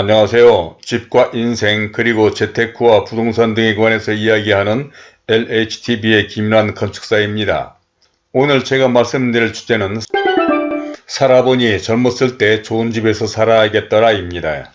안녕하세요. 집과 인생 그리고 재테크와 부동산 등에 관해서 이야기하는 LHTV의 김란 건축사입니다. 오늘 제가 말씀드릴 주제는 살아보니 젊었을 때 좋은 집에서 살아야겠더라 입니다.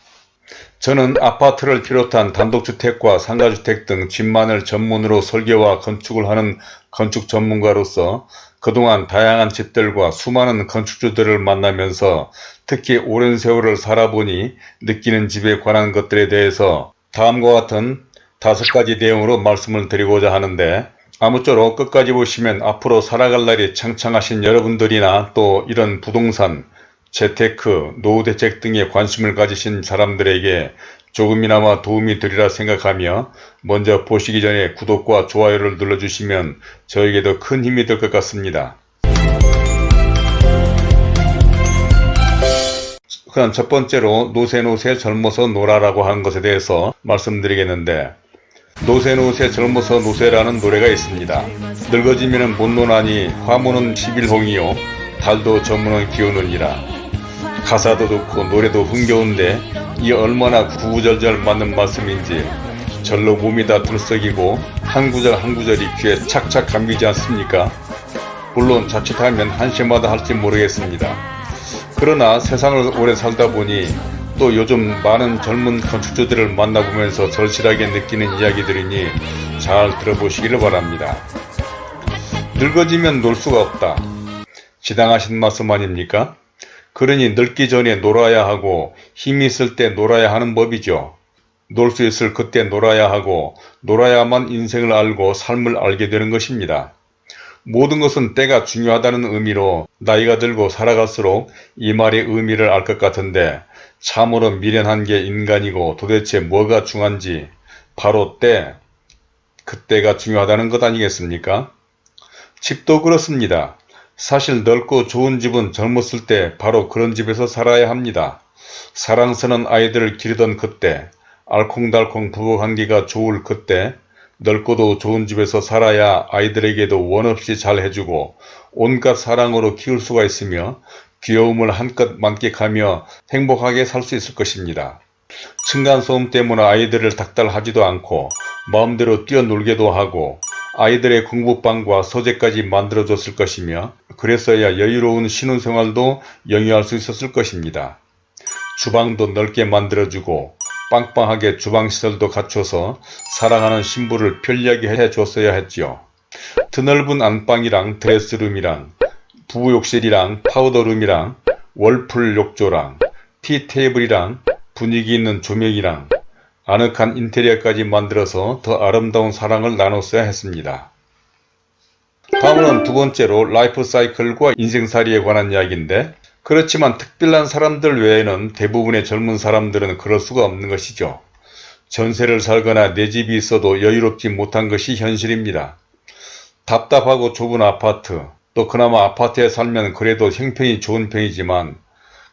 저는 아파트를 비롯한 단독주택과 상가주택 등 집만을 전문으로 설계와 건축을 하는 건축 전문가로서 그동안 다양한 집들과 수많은 건축주들을 만나면서 특히 오랜 세월을 살아보니 느끼는 집에 관한 것들에 대해서 다음과 같은 다섯 가지 내용으로 말씀을 드리고자 하는데 아무쪼록 끝까지 보시면 앞으로 살아갈 날이 창창하신 여러분들이나 또 이런 부동산, 재테크, 노후대책 등에 관심을 가지신 사람들에게 조금이나마 도움이 되리라 생각하며 먼저 보시기 전에 구독과 좋아요를 눌러주시면 저에게도 큰 힘이 될 것 같습니다. 그럼 첫 번째로 노세노세 젊어서 놀아라고 하는 것에 대해서 말씀드리겠는데 노세노세 젊어서 노세라는 노래가 있습니다. 늙어지면 못 노나니 화무는 11홍이요 달도 저무는 기우느니라 가사도 좋고 노래도 흥겨운데 이 얼마나 구구절절 맞는 말씀인지 절로 몸이 다 들썩이고 한 구절 한 구절이 귀에 착착 감기지 않습니까? 물론 자칫하면 한시마다 할지 모르겠습니다. 그러나 세상을 오래 살다 보니 또 요즘 많은 젊은 건축주들을 만나보면서 절실하게 느끼는 이야기들이니 잘 들어보시기를 바랍니다. 늙어지면 놀 수가 없다. 지당하신 말씀 아닙니까? 그러니 늙기 전에 놀아야 하고 힘이 있을 때 놀아야 하는 법이죠. 놀 수 있을 그때 놀아야 하고 놀아야만 인생을 알고 삶을 알게 되는 것입니다. 모든 것은 때가 중요하다는 의미로 나이가 들고 살아갈수록 이 말의 의미를 알 것 같은데 참으로 미련한 게 인간이고 도대체 뭐가 중요한지 바로 때, 그때가 중요하다는 것 아니겠습니까? 집도 그렇습니다. 사실 넓고 좋은 집은 젊었을 때 바로 그런 집에서 살아야 합니다. 사랑스러운 아이들을 기르던 그때, 알콩달콩 부부관계가 좋을 그때, 넓고도 좋은 집에서 살아야 아이들에게도 원없이 잘 해주고 온갖 사랑으로 키울 수가 있으며 귀여움을 한껏 만끽하며 행복하게 살 수 있을 것입니다. 층간소음 때문에 아이들을 닥달하지도 않고 마음대로 뛰어놀게도 하고 아이들의 공부방과 서재까지 만들어줬을 것이며 그랬어야 여유로운 신혼생활도 영위할 수 있었을 것입니다. 주방도 넓게 만들어주고 빵빵하게 주방시설도 갖춰서 사랑하는 신부를 편리하게 해줬어야 했지요. 드넓은 안방이랑 드레스룸이랑 부부욕실이랑 파우더룸이랑 월풀 욕조랑 티테이블이랑 분위기 있는 조명이랑 아늑한 인테리어까지 만들어서 더 아름다운 사랑을 나눴어야 했습니다. 다음은 두 번째로 라이프 사이클과 인생살이에 관한 이야기인데 그렇지만 특별한 사람들 외에는 대부분의 젊은 사람들은 그럴 수가 없는 것이죠. 전세를 살거나 내 집이 있어도 여유롭지 못한 것이 현실입니다. 답답하고 좁은 아파트, 또 그나마 아파트에 살면 그래도 형편이 좋은 편이지만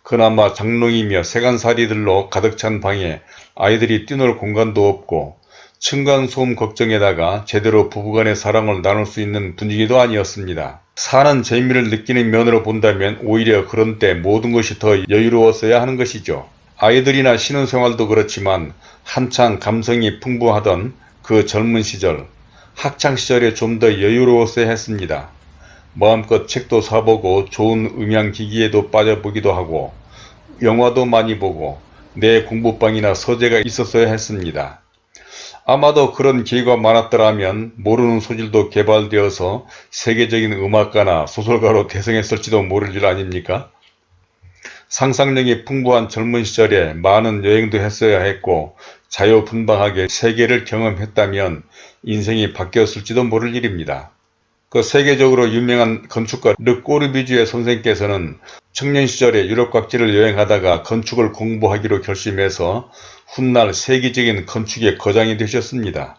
그나마 장롱이며 세간살이들로 가득 찬 방에 아이들이 뛰놀 공간도 없고 층간소음 걱정에다가 제대로 부부간의 사랑을 나눌 수 있는 분위기도 아니었습니다. 사는 재미를 느끼는 면으로 본다면 오히려 그런 때 모든 것이 더 여유로웠어야 하는 것이죠. 아이들이나 신혼생활도 그렇지만 한창 감성이 풍부하던 그 젊은 시절, 학창시절에 좀 더 여유로웠어야 했습니다. 마음껏 책도 사보고 좋은 음향기기에도 빠져보기도 하고 영화도 많이 보고 내 공부방이나 서재가 있었어야 했습니다. 아마도 그런 기회가 많았더라면 모르는 소질도 개발되어서 세계적인 음악가나 소설가로 대성했을지도 모를 일 아닙니까? 상상력이 풍부한 젊은 시절에 많은 여행도 했어야 했고 자유분방하게 세계를 경험했다면 인생이 바뀌었을지도 모를 일입니다. 그 세계적으로 유명한 건축가 르꼬르비주의 선생께서는 청년 시절에 유럽 각지를 여행하다가 건축을 공부하기로 결심해서 훗날 세계적인 건축의 거장이 되셨습니다.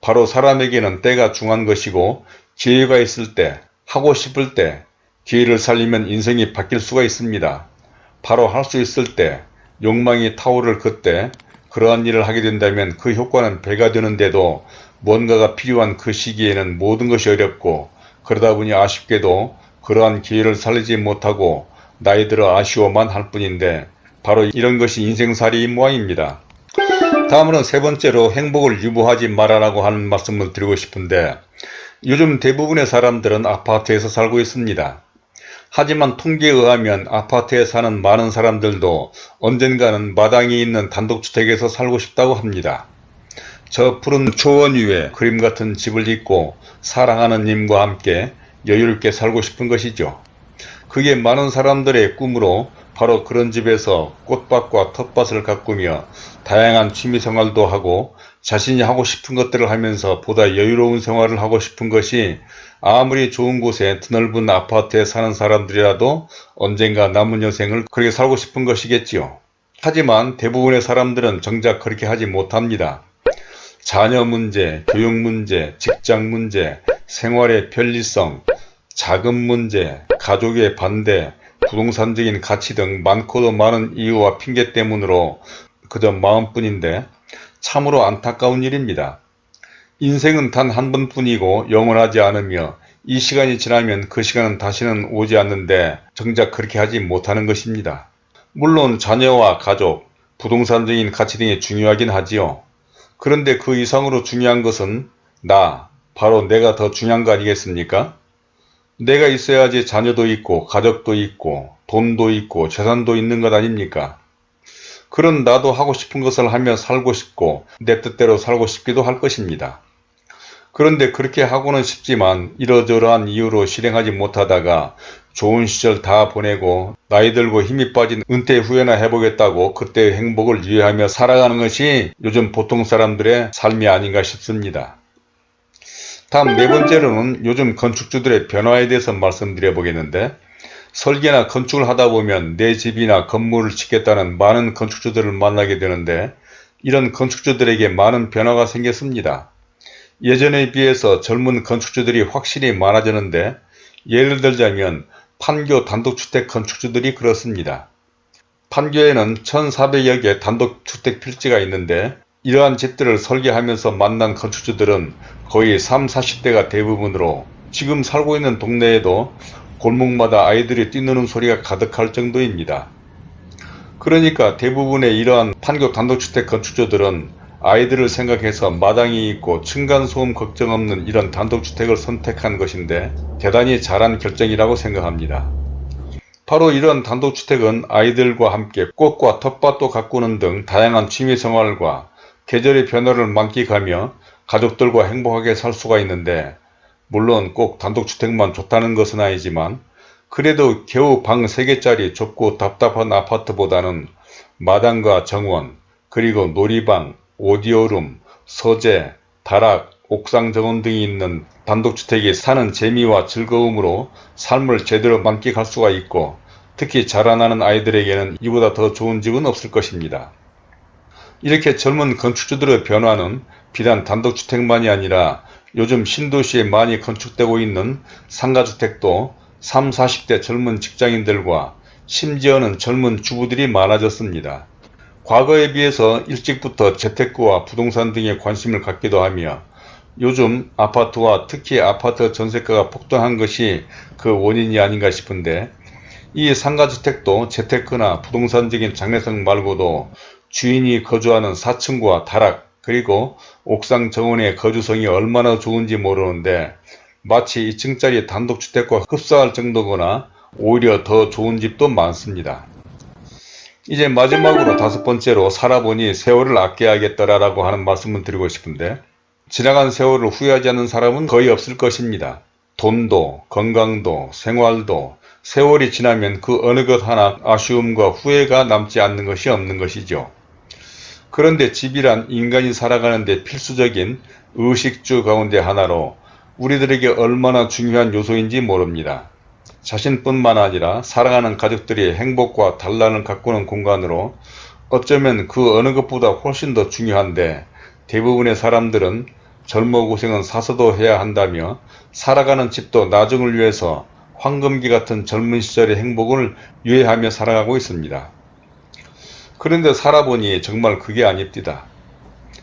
바로 사람에게는 때가 중요한 것이고 기회가 있을 때, 하고 싶을 때, 기회를 살리면 인생이 바뀔 수가 있습니다. 바로 할 수 있을 때, 욕망이 타오를 그때 그러한 일을 하게 된다면 그 효과는 배가 되는데도 뭔가가 필요한 그 시기에는 모든 것이 어렵고 그러다 보니 아쉽게도 그러한 기회를 살리지 못하고 나이 들어 아쉬워만 할 뿐인데 바로 이런 것이 인생살이인 모양입니다. 다음으로는 세 번째로 행복을 유보하지 말아라고 하는 말씀을 드리고 싶은데 요즘 대부분의 사람들은 아파트에서 살고 있습니다. 하지만 통계에 의하면 아파트에 사는 많은 사람들도 언젠가는 마당이 있는 단독주택에서 살고 싶다고 합니다. 저 푸른 초원 위에 그림 같은 집을 짓고 사랑하는 님과 함께 여유롭게 살고 싶은 것이죠. 그게 많은 사람들의 꿈으로 바로 그런 집에서 꽃밭과 텃밭을 가꾸며 다양한 취미생활도 하고 자신이 하고 싶은 것들을 하면서 보다 여유로운 생활을 하고 싶은 것이 아무리 좋은 곳에 드넓은 아파트에 사는 사람들이라도 언젠가 남은 여생을 그렇게 살고 싶은 것이겠지요. 하지만 대부분의 사람들은 정작 그렇게 하지 못합니다. 자녀 문제, 교육 문제, 직장 문제, 생활의 편리성, 자금 문제, 가족의 반대, 부동산적인 가치 등 많고도 많은 이유와 핑계 때문으로 그저 마음뿐인데 참으로 안타까운 일입니다. 인생은 단 한 번뿐이고 영원하지 않으며 이 시간이 지나면 그 시간은 다시는 오지 않는데 정작 그렇게 하지 못하는 것입니다. 물론 자녀와 가족, 부동산적인 가치 등이 중요하긴 하지요. 그런데 그 이상으로 중요한 것은 나, 바로 내가 더 중요한 거 아니겠습니까? 내가 있어야지 자녀도 있고 가족도 있고 돈도 있고 재산도 있는 것 아닙니까? 그런 나도 하고 싶은 것을 하며 살고 싶고 내 뜻대로 살고 싶기도 할 것입니다. 그런데 그렇게 하고는 싶지만 이러저러한 이유로 실행하지 못하다가 좋은 시절 다 보내고 나이 들고 힘이 빠진 은퇴 후에나 해보겠다고 그때의 행복을 유예하며 살아가는 것이 요즘 보통 사람들의 삶이 아닌가 싶습니다. 다음 네 번째로는 요즘 건축주들의 변화에 대해서 말씀드려 보겠는데 설계나 건축을 하다 보면 내 집이나 건물을 짓겠다는 많은 건축주들을 만나게 되는데 이런 건축주들에게 많은 변화가 생겼습니다. 예전에 비해서 젊은 건축주들이 확실히 많아졌는데 예를 들자면 판교 단독주택 건축주들이 그렇습니다. 판교에는 1400여 개 단독주택 필지가 있는데 이러한 집들을 설계하면서 만난 건축주들은 거의 3, 40대가 대부분으로 지금 살고 있는 동네에도 골목마다 아이들이 뛰노는 소리가 가득할 정도입니다. 그러니까 대부분의 이러한 판교 단독주택 건축주들은 아이들을 생각해서 마당이 있고 층간소음 걱정 없는 이런 단독주택을 선택한 것인데 대단히 잘한 결정이라고 생각합니다. 바로 이런 단독주택은 아이들과 함께 꽃과 텃밭도 가꾸는 등 다양한 취미생활과 계절의 변화를 만끽하며 가족들과 행복하게 살 수가 있는데 물론 꼭 단독주택만 좋다는 것은 아니지만 그래도 겨우 방 3개짜리 좁고 답답한 아파트보다는 마당과 정원 그리고 놀이방, 오디오룸, 서재, 다락, 옥상 정원 등이 있는 단독주택이 사는 재미와 즐거움으로 삶을 제대로 만끽할 수가 있고 특히 자라나는 아이들에게는 이보다 더 좋은 집은 없을 것입니다. 이렇게 젊은 건축주들의 변화는 비단 단독주택만이 아니라 요즘 신도시에 많이 건축되고 있는 상가주택도 3, 40대 젊은 직장인들과 심지어는 젊은 주부들이 많아졌습니다. 과거에 비해서 일찍부터 재테크와 부동산 등에 관심을 갖기도 하며 요즘 아파트와 특히 아파트 전세가가 폭등한 것이 그 원인이 아닌가 싶은데 이 상가주택도 재테크나 부동산적인 장래성 말고도 주인이 거주하는 4층과 다락 그리고 옥상 정원의 거주성이 얼마나 좋은지 모르는데 마치 2층짜리 단독주택과 흡사할 정도거나 오히려 더 좋은 집도 많습니다. 이제 마지막으로 다섯 번째로 살아보니 세월을 아껴야겠더라라고 하는 말씀을 드리고 싶은데 지나간 세월을 후회하지 않는 사람은 거의 없을 것입니다. 돈도 건강도 생활도 세월이 지나면 그 어느 것 하나 아쉬움과 후회가 남지 않는 것이 없는 것이죠. 그런데 집이란 인간이 살아가는데 필수적인 의식주 가운데 하나로 우리들에게 얼마나 중요한 요소인지 모릅니다. 자신뿐만 아니라 사랑하는 가족들이 행복과 단란을 가꾸는 공간으로 어쩌면 그 어느 것보다 훨씬 더 중요한데 대부분의 사람들은 젊어 고생은 사서도 해야 한다며 살아가는 집도 나중을 위해서 황금기 같은 젊은 시절의 행복을 유예하며 살아가고 있습니다. 그런데 살아보니 정말 그게 아닙니다.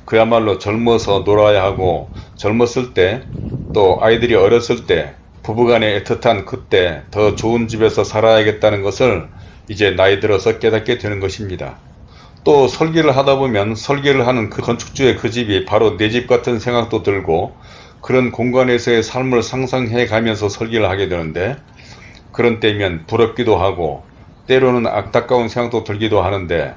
그야말로 젊어서 놀아야 하고 젊었을 때 또 아이들이 어렸을 때 부부간의 애틋한 그때 더 좋은 집에서 살아야겠다는 것을 이제 나이 들어서 깨닫게 되는 것입니다. 또 설계를 하다 보면 설계를 하는 그 건축주의 그 집이 바로 내 집 같은 생각도 들고 그런 공간에서의 삶을 상상해 가면서 설계를 하게 되는데 그런 때면 부럽기도 하고 때로는 안타까운 생각도 들기도 하는데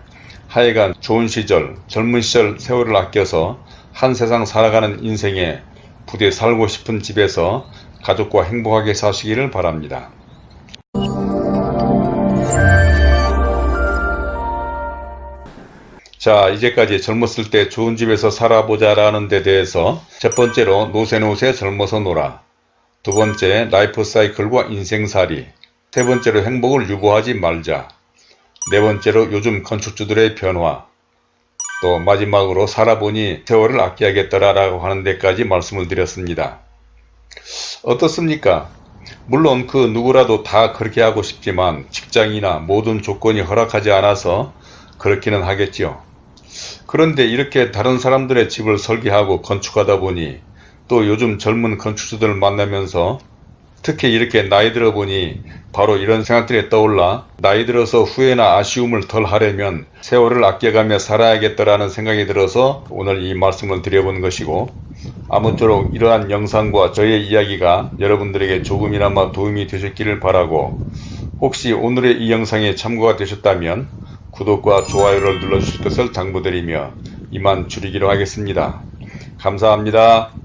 하여간 좋은 시절 젊은 시절 세월을 아껴서 한 세상 살아가는 인생에 부대 살고 싶은 집에서 가족과 행복하게 사시기를 바랍니다. 자 이제까지 젊었을 때 좋은 집에서 살아보자 라는 데 대해서 첫 번째로 노세노세 젊어서 놀아 두 번째 라이프 사이클과 인생살이 세 번째로 행복을 유보하지 말자 네 번째로 요즘 건축주들의 변화 또 마지막으로 살아보니 세월을 아껴야겠더라 라고 하는 데까지 말씀을 드렸습니다. 어떻습니까? 물론 그 누구라도 다 그렇게 하고 싶지만 직장이나 모든 조건이 허락하지 않아서 그렇기는 하겠지요. 그런데 이렇게 다른 사람들의 집을 설계하고 건축하다 보니 또 요즘 젊은 건축주들을 만나면서 특히 이렇게 나이 들어 보니 바로 이런 생각들이 떠올라 나이 들어서 후회나 아쉬움을 덜 하려면 세월을 아껴가며 살아야겠다라는 생각이 들어서 오늘 이 말씀을 드려본 것이고 아무쪼록 이러한 영상과 저의 이야기가 여러분들에게 조금이나마 도움이 되셨기를 바라고 혹시 오늘의 이 영상에 참고가 되셨다면 구독과 좋아요를 눌러주실 것을 당부드리며 이만 줄이기로 하겠습니다. 감사합니다.